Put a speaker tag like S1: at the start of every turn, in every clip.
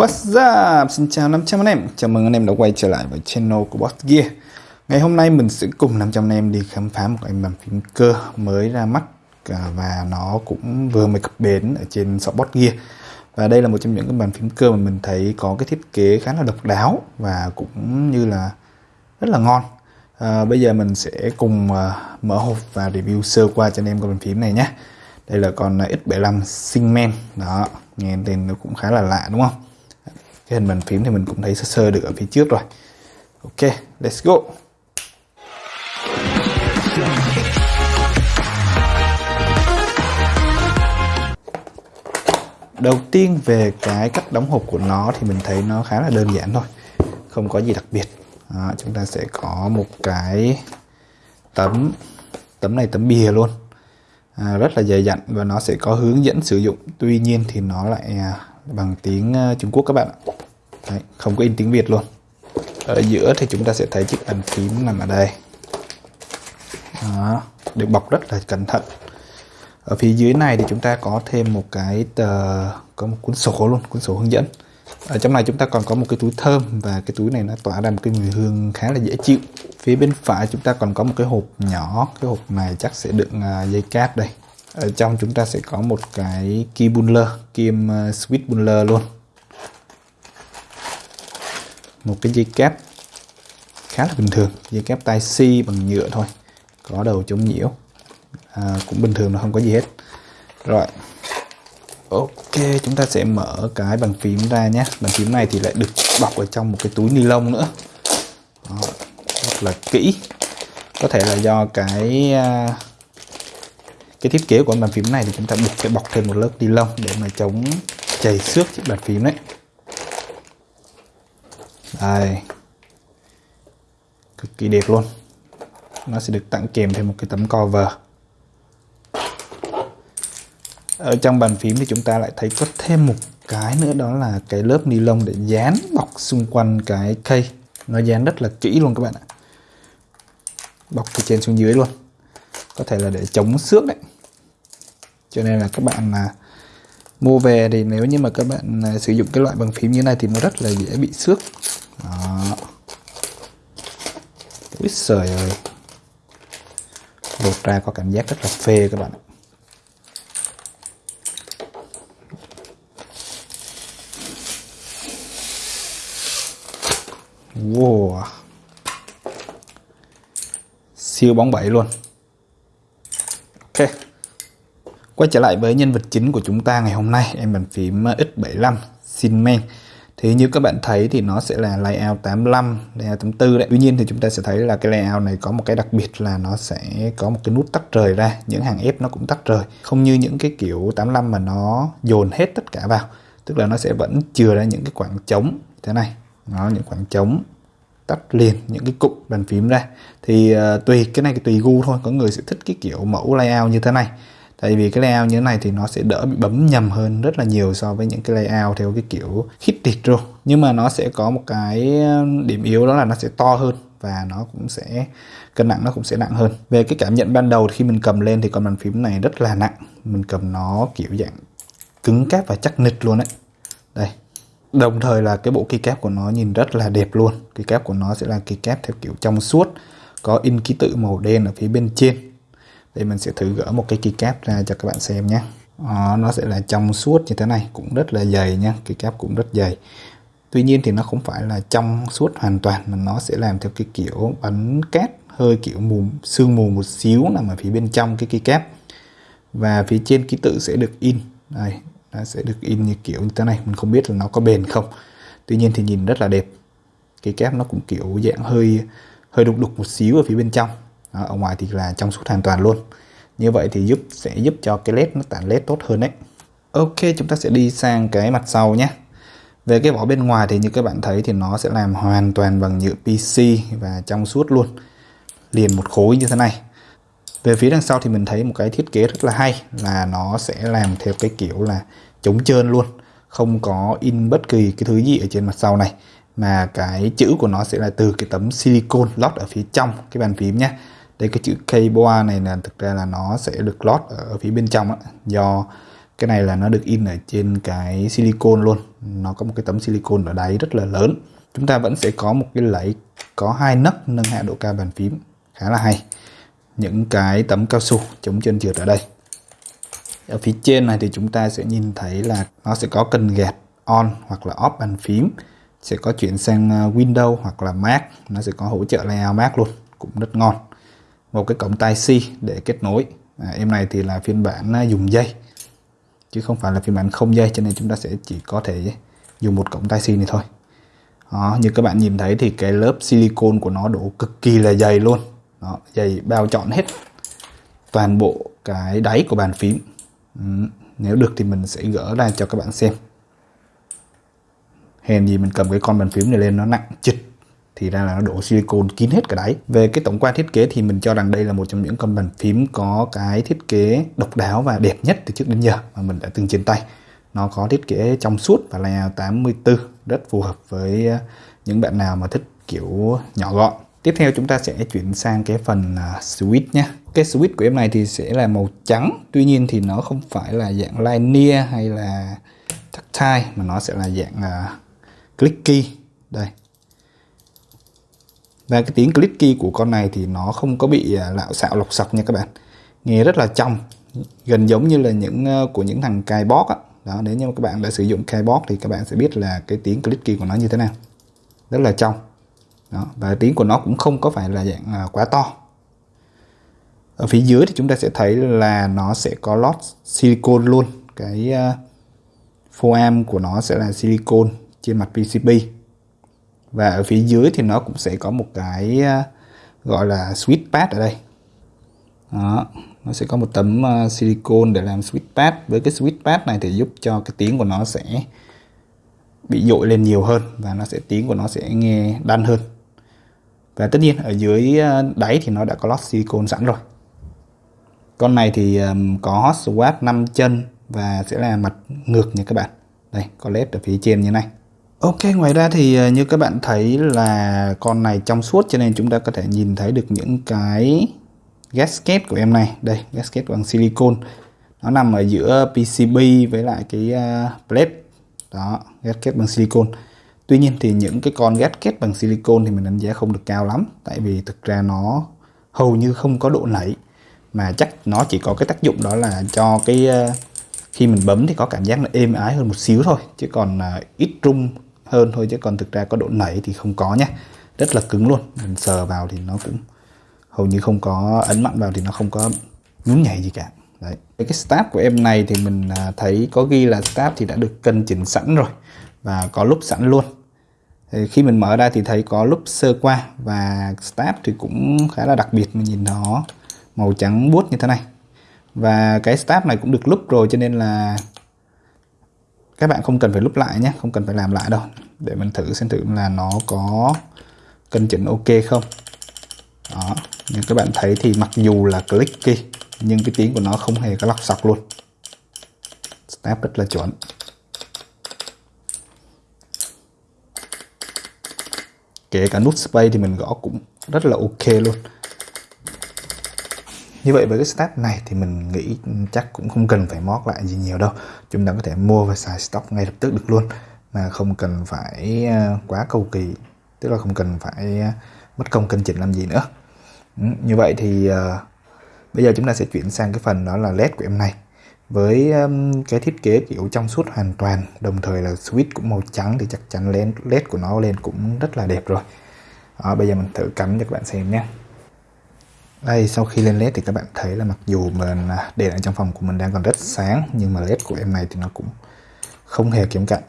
S1: What's up? Xin chào 500 anh em. Chào mừng anh em đã quay trở lại với channel của Boss Gear. Ngày hôm nay mình sẽ cùng 500 anh em đi khám phá một cái bàn phím cơ mới ra mắt à, Và nó cũng vừa mới cập bến ở trên shop Boss Gear. Và đây là một trong những cái bàn phím cơ mà mình thấy có cái thiết kế khá là độc đáo Và cũng như là rất là ngon. À, Bây giờ mình sẽ cùng à, mở hộp và review sơ qua cho anh em cái bàn phím này nhé. Đây là con X75 Singman. Đó nghe tên nó cũng khá là lạ đúng không? Cái hình bàn phím thì mình cũng thấy sơ sơ được ở phía trước rồi. Ok let's go. Đầu tiên về cái cách đóng hộp của nó thì mình thấy nó khá là đơn giản thôi. Không có gì đặc biệt. Đó, chúng ta sẽ có một cái tấm tấm này tấm bìa luôn. À, rất là dày dặn và nó sẽ có hướng dẫn sử dụng. Tuy nhiên thì nó lại à, bằng tiếng à, Trung Quốc các bạn ạ. Đấy, không có in tiếng Việt luôn. Ở giữa thì chúng ta sẽ thấy chiếc bàn phím nằm ở đây. Đó, được bọc rất là cẩn thận. Ở phía dưới này thì chúng ta có thêm một cái tờ có một cuốn sổ luôn cuốn sổ hướng dẫn. Ở trong này chúng ta còn có một cái túi thơm và cái túi này nó tỏa ra một cái mùi hương khá là dễ chịu. Phía bên phải chúng ta còn có một cái hộp nhỏ cái hộp này chắc sẽ đựng à, dây cáp đây. Ở trong chúng ta sẽ có một cái key buller kim à, switch buller luôn một cái dây cáp khá là bình thường. Dây cáp tai C bằng nhựa thôi. Có đầu chống nhiễu. À, cũng bình thường là không có gì hết. Rồi. Ok chúng ta sẽ mở cái bàn phím ra nhé. Bàn phím này thì lại được bọc ở trong một cái túi ni lông nữa. Đó, rất là kỹ. Có thể là do cái à, cái thiết kế của bàn phím này thì chúng ta buộc phải bọc thêm một lớp ni lông để mà chống chảy xước chiếc bàn phím đấy đây cực kỳ đẹp luôn. Nó sẽ được tặng kèm thêm một cái tấm cover. Ở trong bàn phím thì chúng ta lại thấy có thêm một cái nữa, đó là cái lớp ni lông để dán bọc xung quanh cái cây. Nó dán rất là kỹ luôn các bạn ạ. Bọc từ trên xuống dưới luôn. Có thể là để chống xước đấy. Cho nên là các bạn là mua về thì nếu như mà các bạn à, sử dụng cái loại bằng phím như này thì nó rất là dễ bị xước đó Úi trời ơi lột ra có cảm giác rất là phê các bạn Wow. Siêu bóng bẩy luôn. Ok. Quay trở lại với nhân vật chính của chúng ta ngày hôm nay, em bàn phím X75 men. Thì như các bạn thấy thì nó sẽ là layout 85, layout 84 đấy. Tuy nhiên thì chúng ta sẽ thấy là cái layout này có một cái đặc biệt là nó sẽ có một cái nút tắt rời ra, những hàng ép nó cũng tắt rời. Không như những cái kiểu 85 mà nó dồn hết tất cả vào. Tức là nó sẽ vẫn chừa ra những cái khoảng trống thế này nó những khoảng trống tắt liền những cái cụm bàn phím ra thì uh, tùy cái này tùy gu thôi có người sẽ thích cái kiểu mẫu layout như thế này tại vì cái layout như thế này thì nó sẽ đỡ bị bấm nhầm hơn rất là nhiều so với những cái layout theo cái kiểu hit luôn. Nhưng mà nó sẽ có một cái ờ, điểm yếu đó là nó sẽ to hơn và nó cũng sẽ cân nặng nó cũng sẽ nặng hơn. Về cái cảm nhận ban đầu khi mình cầm lên thì con bàn phím này rất là nặng. Mình cầm nó kiểu dạng cứng cáp và chắc nịch luôn đấy đây. Đồng thời là cái bộ keycap của nó nhìn rất là đẹp luôn. Keycap của nó sẽ là keycap theo kiểu trong suốt, có in ký tự màu đen ở phía bên trên. Đây mình sẽ thử gỡ một cái keycap ra cho các bạn xem nhé. à, nó sẽ là trong suốt như thế này, cũng rất là dày nhé keycap cũng rất dày. Tuy nhiên thì nó không phải là trong suốt hoàn toàn mà nó sẽ làm theo cái kiểu bắn cát hơi kiểu mù sương mù một xíu nằm ở phía bên trong cái keycap. Và phía trên ký tự sẽ được in. Đây, nó sẽ được in như kiểu như thế này mình không biết là nó có bền không tuy nhiên thì nhìn rất là đẹp cái kép nó cũng kiểu dạng hơi hơi đục đục một xíu ở phía bên trong ở ngoài thì là trong suốt hoàn toàn luôn. Như vậy thì giúp, sẽ giúp cho cái led nó tản led tốt hơn đấy. Ok, chúng ta sẽ đi sang cái mặt sau nhé. Về cái vỏ bên ngoài thì như các bạn thấy thì nó sẽ làm hoàn toàn bằng nhựa PC và trong suốt luôn. Liền một khối như thế này. Về phía đằng sau thì mình thấy một cái thiết kế rất là hay là nó sẽ làm theo cái kiểu là chống trơn luôn. Không có in bất kỳ cái thứ gì ở trên mặt sau này. Mà cái chữ của nó sẽ là từ cái tấm silicon lót ở phía trong cái bàn phím nhé đây cái chữ kboa này là thực ra là nó sẽ được lót ở phía bên trong đó, do cái này là nó được in ở trên cái silicon luôn. Nó có một cái tấm silicon ở đáy rất là lớn. Chúng ta vẫn sẽ có một cái lẫy có hai nấc nâng hạ độ cao bàn phím. Khá là hay. Những cái tấm cao su chống chân trượt ở đây. Ở phía trên này thì chúng ta sẽ nhìn thấy là nó sẽ có cần gạt on hoặc là off bàn phím. Sẽ có chuyển sang à, Windows hoặc là Mac. Nó sẽ có hỗ trợ layout Mac luôn. Cũng rất ngon một cái cổng tai C để kết nối. À, em này thì là phiên bản à, dùng dây chứ không phải là phiên bản không dây cho nên chúng ta sẽ chỉ có thể dùng một cổng tai C này thôi. Đó, như các bạn nhìn thấy thì cái lớp silicon của nó đổ cực kỳ là dày luôn. Đó, dày bao trọn hết toàn bộ cái đáy của bàn phím. Ừ, nếu được thì mình sẽ gỡ ra cho các bạn xem. Hèn gì mình cầm cái con bàn phím này lên nó nặng chịch thì ra là nó đổ silicon kín hết cả đáy. Về cái tổng quan thiết kế thì mình cho rằng đây là một trong những con bàn phím có cái thiết kế độc đáo và đẹp nhất từ trước đến giờ mà mình đã từng trên tay. Nó có thiết kế trong suốt và layout 84 rất phù hợp với ờ, những bạn nào mà thích kiểu nhỏ gọn. Tiếp theo chúng ta sẽ chuyển sang cái phần ờ, là switch nhé. Cái switch của em này thì sẽ là màu trắng tuy nhiên thì nó không phải là dạng linear hay là tactile mà nó sẽ là dạng uh, clicky. Đây và cái tiếng clicky của con này thì nó không có bị à, lạo xạo lọc sọc nha các bạn. Nghe rất là trong gần giống như là những ờ, của những thằng cài bót á. Đó nếu như các bạn đã sử dụng keyboard thì các bạn sẽ biết là cái tiếng clicky của nó như thế nào. Rất là trong. Đó và tiếng của nó cũng không có phải là dạng à, quá to. Ở phía dưới thì chúng ta sẽ thấy là nó sẽ có lót silicon luôn. Cái uh, foam của nó sẽ là silicon trên mặt PCB và ở phía dưới thì nó cũng sẽ có một cái à, gọi là switch pad ở đây. Đó nó sẽ có một tấm à, uh, silicon để làm switch pad. Với cái switch pad này thì giúp cho cái tiếng của nó sẽ bị dội lên nhiều hơn và nó sẽ tiếng của nó sẽ nghe đan hơn. Và tất nhiên ở dưới à, đáy thì nó đã có lót silicon sẵn rồi. Con này thì um, có hot swap 5 chân và sẽ là mặt ngược nha các bạn. Đây có led ở phía trên như này. Ok ngoài ra thì ờ, như các bạn thấy là con này trong suốt cho nên chúng ta có thể nhìn thấy được những cái gasket của em này. Đây gasket bằng silicon nó nằm ở giữa PCB với lại cái ờ, plate. Đó gasket bằng silicon tuy nhiên thì những cái con gasket bằng silicon thì mình đánh giá không được cao lắm tại vì thực ra nó hầu như không có độ nảy mà chắc nó chỉ có cái tác dụng đó là cho cái ờ, khi mình bấm thì có cảm giác là êm ái hơn một xíu thôi chứ còn uh, ít rung hơn thôi chứ còn thực ra có độ nảy thì không có nhé. Rất là cứng luôn. Mình sờ vào thì nó cũng hầu như không có ấn mạnh vào thì nó không có nhún nhảy gì cả. Đấy. Cái start của em này thì mình à, thấy có ghi là start thì đã được cân chỉnh sẵn rồi và có lúc sẵn luôn. Thì khi mình mở ra thì thấy có lúc sơ qua và start thì cũng khá là đặc biệt. Mình nhìn nó màu trắng buốt như thế này. Và cái start này cũng được lúc rồi cho nên là các bạn không cần phải lúc lại nhé, không cần phải làm lại đâu. Để mình thử xem thử là nó có cân chỉnh ok không. Đó như các bạn thấy thì mặc dù là clicky nhưng cái tiếng của nó không hề có lọc sọc luôn. Snap rất là chuẩn. Kể cả nút space thì mình gõ cũng rất là ok luôn như vậy với cái step này thì mình nghĩ chắc cũng không cần phải mót lại gì nhiều đâu. Chúng ta có thể mua và xài stock ngay lập tức được luôn. Mà không cần phải ờ, quá cầu kỳ. Tức là không cần phải ờ, mất công cân chỉnh làm gì nữa. Ừ, như vậy thì uh, bây giờ chúng ta sẽ chuyển sang cái phần đó là led của em này. Với um, cái thiết kế kiểu trong suốt hoàn toàn đồng thời là switch cũng màu trắng thì chắc chắn led của nó lên cũng rất là đẹp rồi. Đó, bây giờ mình thử cắm cho các bạn xem nhé đây, sau khi lên led thì các bạn thấy là mặc dù mình à, đèn ở trong phòng của mình đang còn rất sáng, nhưng mà led của em này thì nó cũng không hề kém cạnh.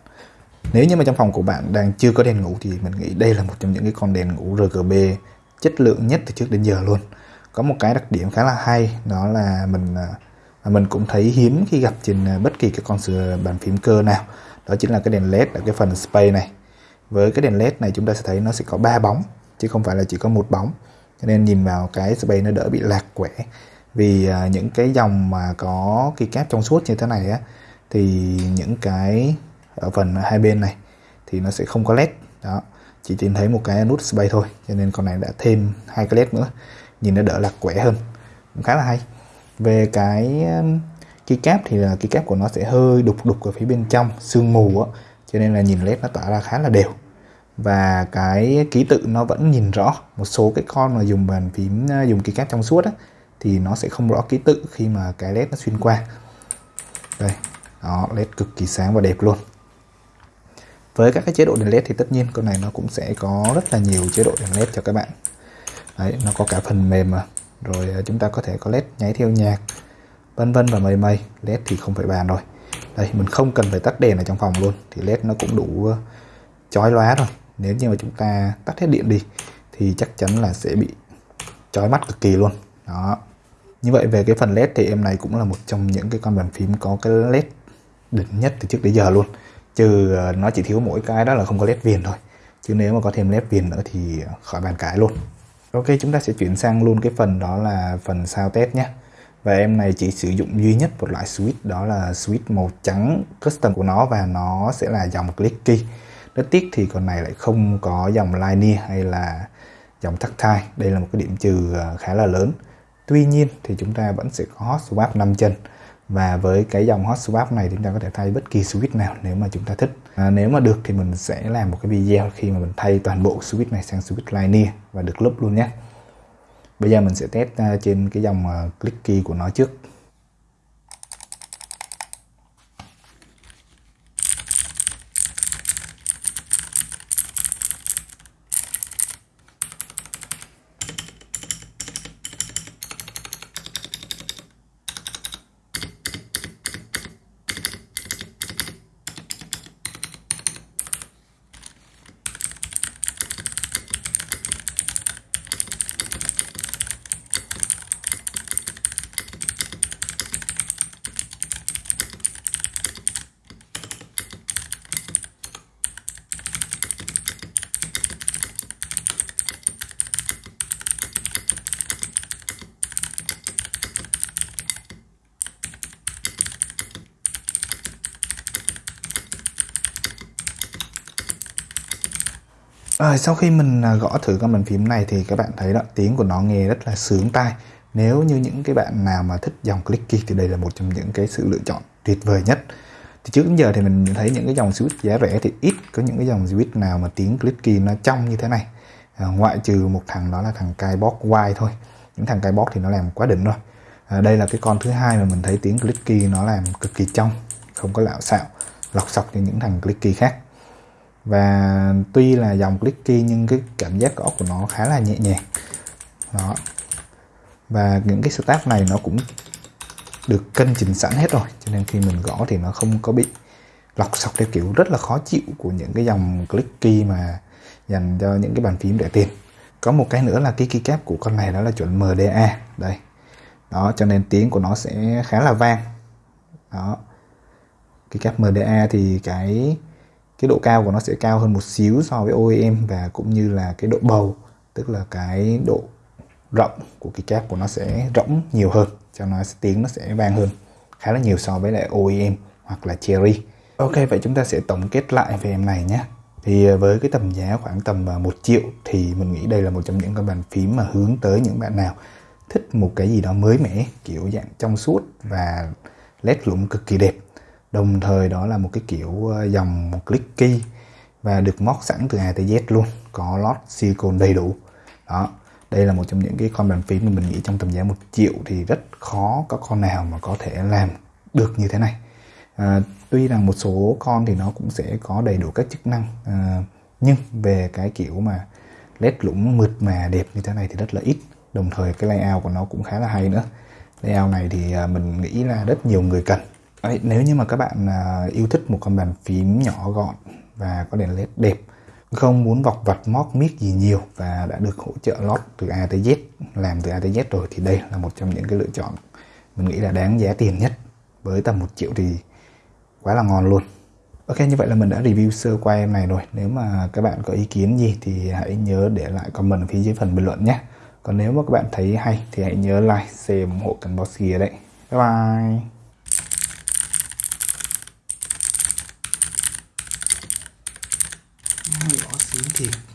S1: Nếu như mà trong phòng của bạn đang chưa có đèn ngủ thì mình nghĩ đây là một trong những cái con đèn ngủ RGB chất lượng nhất từ trước đến giờ luôn. Có một cái đặc điểm khá là hay, đó là mình à, mà mình cũng thấy hiếm khi gặp trên à, bất kỳ cái con sửa bàn phím cơ nào. Đó chính là cái đèn led ở cái phần space này. Với cái đèn led này chúng ta sẽ thấy nó sẽ có ba bóng, chứ không phải là chỉ có một bóng cho nên nhìn vào cái space nó đỡ bị lạc quẻ. Vì à, những cái dòng mà có keycap trong suốt như thế này á thì những cái ở phần hai bên này thì nó sẽ không có led. Đó chỉ tìm thấy một cái nút space thôi cho nên con này đã thêm hai cái led nữa. Nhìn nó đỡ lạc quẻ hơn. Cũng khá là hay. Về cái um, keycap thì là keycap của nó sẽ hơi đục đục ở phía bên trong sương mù á cho nên là nhìn led nó tỏa ra khá là đều và cái ký tự nó vẫn nhìn rõ. Một số cái con mà dùng bàn phím dùng dùng keycap trong suốt á, thì nó sẽ không rõ ký tự khi mà cái led nó xuyên qua. Đây, đó, led cực kỳ sáng và đẹp luôn. Với các cái chế độ đèn led thì tất nhiên con này nó cũng sẽ có rất là nhiều chế độ đèn led cho các bạn. Đấy, nó có cả phần mềm mà. Rồi à, chúng ta có thể có led nháy theo nhạc, vân vân và mây mây. Led thì không phải bàn rồi. Đây, mình không cần phải tắt đèn ở trong phòng luôn, thì led nó cũng đủ à, chói lóa rồi nếu như mà chúng ta tắt hết điện đi, thì chắc chắn là sẽ bị chói mắt cực kỳ luôn. Đó. Như vậy về cái phần led thì em này cũng là một trong những cái con bàn phím có cái led đỉnh nhất từ trước đến giờ luôn. Trừ ờ, nó chỉ thiếu mỗi cái đó là không có led viền thôi. Chứ nếu mà có thêm led viền nữa thì khỏi bàn cãi luôn. Ok, chúng ta sẽ chuyển sang luôn cái phần đó là phần sao test nhé. Và em này chỉ sử dụng duy nhất một loại switch, đó là switch màu trắng custom của nó và nó sẽ là dòng clicky rất tiếc thì con này lại không có dòng linear hay là dòng tactile đây là một cái điểm trừ à, khá là lớn. Tuy nhiên thì chúng ta vẫn sẽ có hot swap 5 chân. Và với cái dòng hot swap này chúng ta có thể thay bất kỳ switch nào nếu mà chúng ta thích. À, nếu mà được thì mình sẽ làm một cái video khi mà mình thay toàn bộ switch này sang switch linear và được lúp luôn nhé. Bây giờ mình sẽ test à, trên cái dòng à, clicky của nó trước. Rồi sau khi mình à, gõ thử con bàn phím này thì các bạn thấy đó tiếng của nó nghe rất là sướng tai. Nếu như những cái bạn nào mà thích dòng clicky thì đây là một trong những cái sự lựa chọn tuyệt vời nhất. Thì trước đến giờ thì mình thấy những cái dòng switch giá rẻ thì ít có những cái dòng switch nào mà tiếng clicky nó trong như thế này. À, ngoại trừ một thằng đó là thằng Kaibox Y thôi. Những thằng Kaibox thì nó làm quá đỉnh rồi. À, đây là cái con thứ hai mà mình thấy tiếng clicky nó làm cực kỳ trong, không có lạo xạo, lọc sọc như những thằng clicky khác và tuy là dòng clicky nhưng cái cảm giác gõ của nó khá là nhẹ nhàng. Đó. Và những cái start này nó cũng được cân chỉnh sẵn hết rồi, cho nên khi mình gõ thì nó không có bị lọc sọc theo kiểu rất là khó chịu của những cái dòng clicky mà dành cho những cái bàn phím rẻ tiền. Có một cái nữa là cái keycap của con này đó là chuẩn MDA đây. Đó, cho nên tiếng của nó sẽ khá là vang. Đó. Keycap MDA thì cái cái độ cao của nó sẽ cao hơn một xíu so với OEM và cũng như là cái độ bầu, tức là cái độ rộng của cái cáp của nó sẽ rỗng nhiều hơn, cho nó tiếng nó sẽ vang hơn khá là nhiều so với lại OEM hoặc là Cherry Ok, vậy chúng ta sẽ tổng kết lại về em này nhé. Thì ờ, với cái tầm giá khoảng tầm ờ, 1 triệu thì mình nghĩ đây là một trong những cái bàn phím mà hướng tới những bạn nào thích một cái gì đó mới mẻ, kiểu dạng trong suốt và led lũng cực kỳ đẹp đồng thời đó là một cái kiểu ờ, dòng clicky và được móc sẵn từ A tới Z luôn có lót silicon đầy đủ. Đó đây là một trong những cái con bàn phím mà mình nghĩ trong tầm giá một triệu thì rất khó có con nào mà có thể làm được như thế này. À, tuy rằng một số con thì nó cũng sẽ có đầy đủ các chức năng à, nhưng về cái kiểu mà led lũng mượt mà đẹp như thế này thì rất là ít. Đồng thời cái layout của nó cũng khá là hay nữa. Layout này thì mình nghĩ là rất nhiều người cần. Đấy, nếu như mà các bạn à, yêu thích một con bàn phím nhỏ gọn và có đèn led đẹp không muốn vọc vặt móc miết gì nhiều và đã được hỗ trợ lót từ A tới Z làm từ A tới Z rồi thì đây là một trong những cái lựa chọn mình nghĩ là đáng giá tiền nhất. Với tầm một triệu thì quá là ngon luôn. Ok như vậy là mình đã review sơ qua em này rồi. Nếu mà các bạn có ý kiến gì thì hãy nhớ để lại comment ở phía dưới phần bình luận nhé. Còn nếu mà các bạn thấy hay thì hãy nhớ like, share ủng hộ kênh Boss Gear đấy Bye bye! Gõ sướng thiệt